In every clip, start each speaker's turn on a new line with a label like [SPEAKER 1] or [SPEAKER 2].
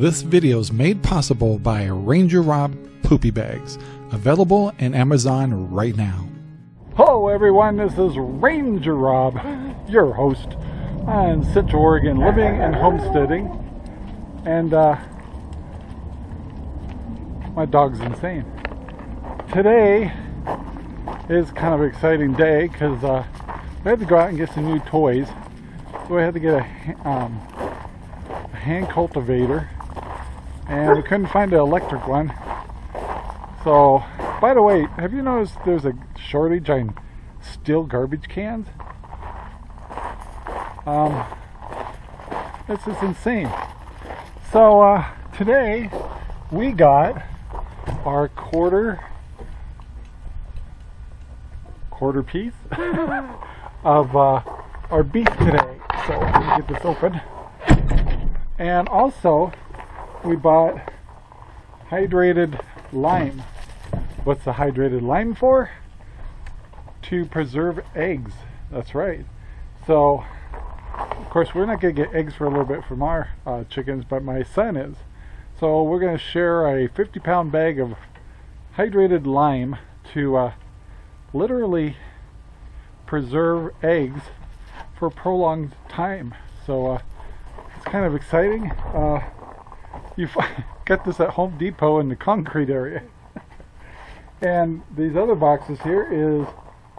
[SPEAKER 1] This video is made possible by Ranger Rob Poopy Bags, available in Amazon right now. Hello everyone, this is Ranger Rob, your host on Central Oregon Living and Homesteading. And uh, my dog's insane. Today is kind of an exciting day because uh, we had to go out and get some new toys. So we had to get a, um, a hand cultivator and we couldn't find an electric one. So, by the way, have you noticed there's a shortage on steel garbage cans? Um, this is insane. So, uh, today we got our quarter quarter piece of uh, our beef today. So, let me get this open. And also, we bought hydrated lime. What's the hydrated lime for? To preserve eggs. That's right. So, of course, we're not going to get eggs for a little bit from our uh, chickens, but my son is. So we're going to share a 50 pound bag of hydrated lime to uh, literally preserve eggs for a prolonged time. So uh, it's kind of exciting. Uh, you get this at Home Depot in the concrete area. and these other boxes here is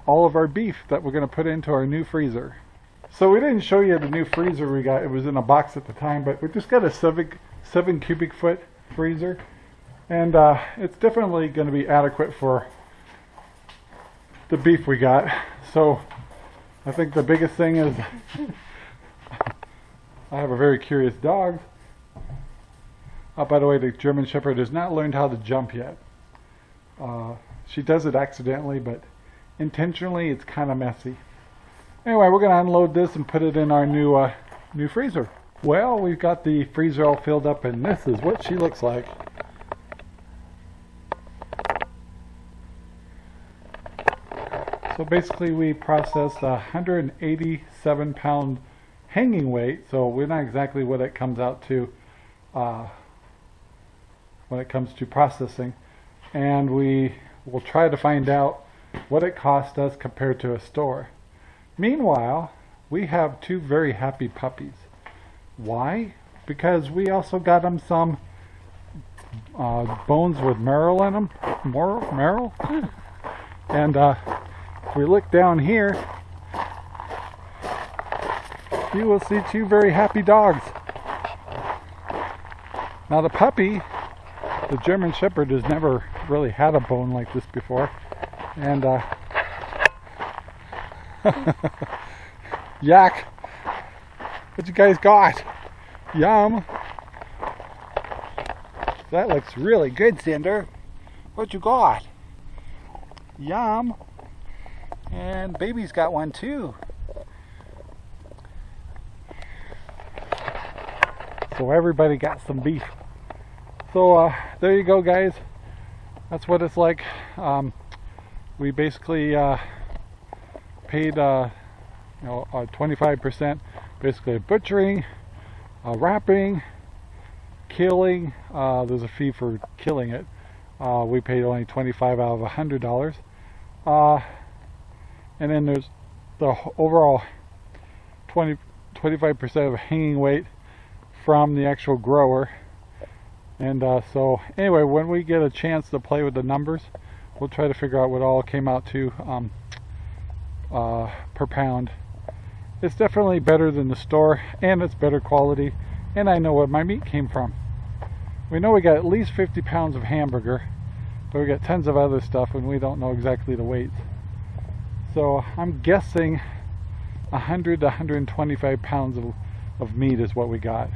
[SPEAKER 1] all of our beef that we're going to put into our new freezer. So we didn't show you the new freezer we got. It was in a box at the time, but we just got a seven, seven cubic foot freezer. And uh, it's definitely going to be adequate for the beef we got. So I think the biggest thing is I have a very curious dog. Oh, by the way, the German Shepherd has not learned how to jump yet. Uh, she does it accidentally, but intentionally it's kind of messy. Anyway, we're going to unload this and put it in our new uh, new freezer. Well, we've got the freezer all filled up, and this is what she looks like. So basically, we processed a 187 pound hanging weight, so we're not exactly what it comes out to. Uh, when it comes to processing and we will try to find out what it cost us compared to a store. Meanwhile, we have two very happy puppies. Why? Because we also got them some uh, bones with marrow in them. Marrow? marrow? and uh, if we look down here, you will see two very happy dogs. Now the puppy the German Shepherd has never really had a bone like this before. And, uh, Yak, what you guys got? Yum. That looks really good, Cinder. What you got? Yum. And baby's got one too. So everybody got some beef. So uh, there you go guys. That's what it's like. Um, we basically uh, paid uh, you know 25% basically butchering, uh, wrapping, killing. Uh, there's a fee for killing it. Uh, we paid only 25 out of $100. and then there's the overall 20 25% of hanging weight from the actual grower and uh, so anyway, when we get a chance to play with the numbers, we'll try to figure out what all came out to um, uh, per pound. It's definitely better than the store and it's better quality and I know where my meat came from. We know we got at least 50 pounds of hamburger, but we got tons of other stuff and we don't know exactly the weights. So I'm guessing 100 to 125 pounds of, of meat is what we got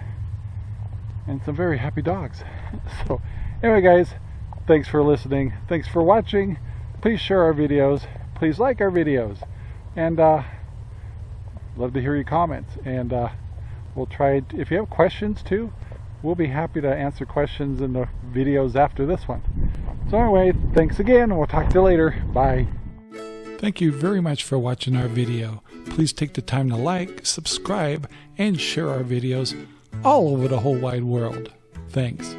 [SPEAKER 1] and some very happy dogs. so anyway guys, thanks for listening. Thanks for watching. Please share our videos. Please like our videos. And uh, love to hear your comments. And uh, we'll try, if you have questions too, we'll be happy to answer questions in the videos after this one. So anyway, thanks again. We'll talk to you later. Bye. Thank you very much for watching our video. Please take the time to like, subscribe, and share our videos all over the whole wide world. Thanks.